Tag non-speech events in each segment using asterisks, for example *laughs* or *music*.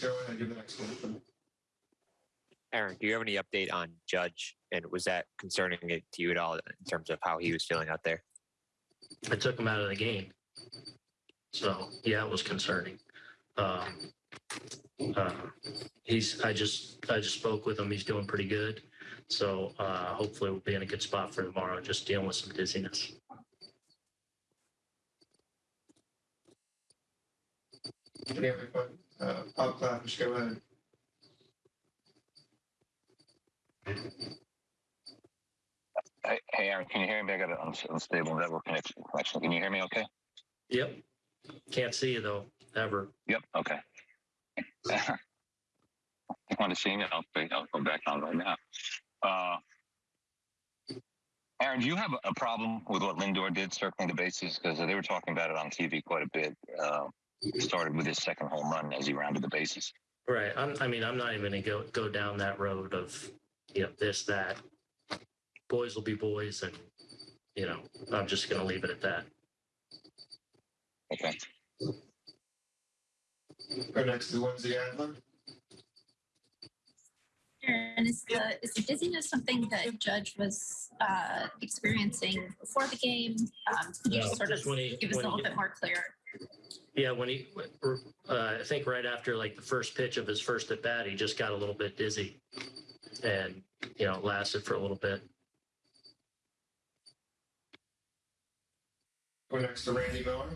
Go ahead, give the next one. Aaron, do you have any update on Judge? And was that concerning it to you at all in terms of how he was feeling out there? I took him out of the game. So, yeah, it was concerning. Um, uh, he's, I just, I just spoke with him. He's doing pretty good. So, uh, hopefully we'll be in a good spot for tomorrow, just dealing with some dizziness. Any other questions? Uh, Bob Klapisch, go ahead. Hey, hey, Aaron, can you hear me? I got an uns- unstable network connection. connection. Can you hear me okay? Yep. Can't see you though, ever. Yep. Okay. *laughs* you want to see me? I'll, I'll go back on right now. Uh, Aaron, do you have a problem with what Lindor did circling the bases? Because they were talking about it on TV quite a bit. Uh, it started with his second home run as he rounded the bases. Right. I'm, I mean, I'm not even gonna go, go down that road of, you know, this, that. Boys will be boys and, you know, I'm just gonna leave it at that. Okay. Go next to Lindsay Adler. And is the is the dizziness something that Judge was uh, experiencing before the game? Um, could you No, just sort of just when he- give us a when he- little bit more clear? Yeah, when he, uh, I think right after like the first pitch of his first at bat, he just got a little bit dizzy. And, you know, it lasted for a little bit. Go next to Randy Miller.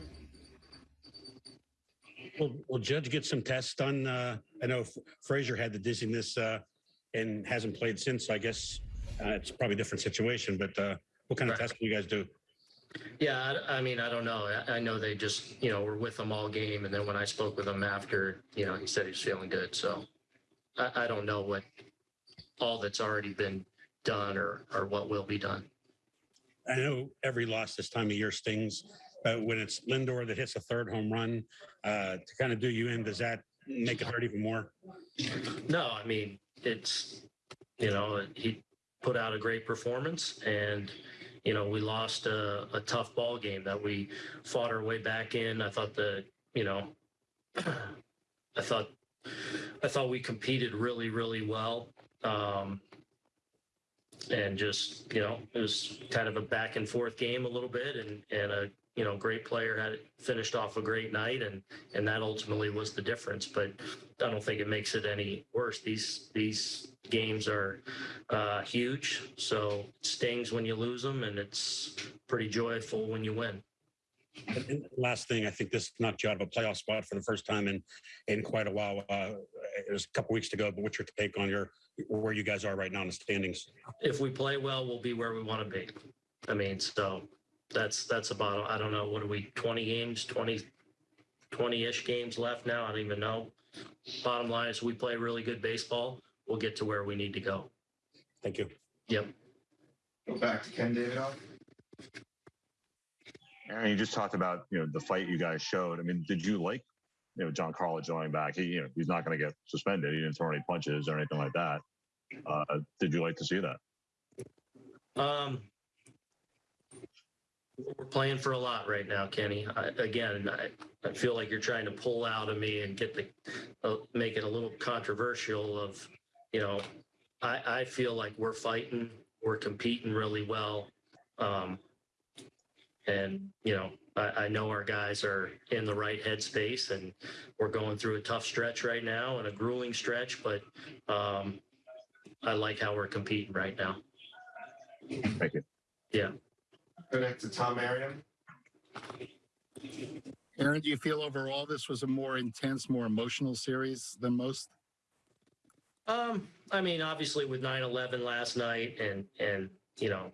Will, will Judge get some tests done? Uh, I know F- Frazier had the dizziness uh, and hasn't played since. So I guess uh, it's probably a different situation. But uh, what kind of Right. tests can you guys do? Yeah, I, I mean, I don't know. I, I know they just, you know, were with him all game. And then when I spoke with him after, you know, he said he's feeling good. So I, I don't know what all that's already been done or, or what will be done. I know every loss this time of year stings, but when it's Lindor that hits a third home run uh, to kind of do you in, does that make it hurt even more? No, I mean, it's, you know, he put out a great performance and, you know, we lost a, a tough ball game that we fought our way back in. I thought the, you know, *clears throat* I thought, I thought we competed really, really well. Um, and just, you know, it was kind of a back and forth game a little bit and, and a, you know, great player had finished off a great night and, and that ultimately was the difference. But I don't think it makes it any worse. These these games are uh, huge, so it stings when you lose them, and it's pretty joyful when you win. And last thing, I think this knocked you out of a playoff spot for the first time in in quite a while. Uh, it was a couple weeks to go, but what's your take on your where you guys are right now in the standings? If we play well, we'll be where we want to be. I mean, so that's that's about. I don't know. What are we? Twenty games, 20 20-ish games left now. I don't even know. Bottom line is, we play really good baseball. We'll get to where we need to go. Thank you. Yep. Go back to Ken Davidoff. Aaron, you just talked about you know the fight you guys showed. I mean, did you like you know Giancarlo going back? He you know he's not going to get suspended. He didn't throw any punches or anything like that. Uh, did you like to see that? Um, we're playing for a lot right now, Kenny. I, again, I, I feel like you're trying to pull out of me and get the, uh, make it a little controversial of, you know, I, I feel like we're fighting, we're competing really well. Um, and, you know, I, I know our guys are in the right headspace and we're going through a tough stretch right now and a grueling stretch, but, um, I like how we're competing right now. Thank you. Go next to Tom Arian. Aaron, do you feel overall this was a more intense, more emotional series than most? Um, I mean, obviously with 9-11 last night and, and, you know,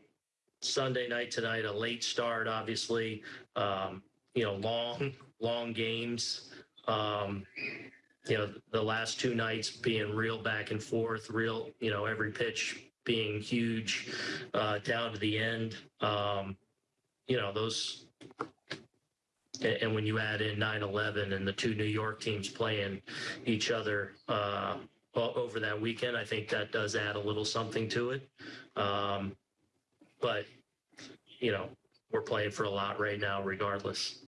Sunday night tonight, a late start, obviously, um, you know, long, long games. Um, you know, the last two nights being real back and forth, real, you know, every pitch being huge, uh, down to the end. Um, you know, those, and, and when you add in 9-11 and the two New York teams playing each other, uh, over that weekend. I think that does add a little something to it. Um, but, you know, we're playing for a lot right now, regardless.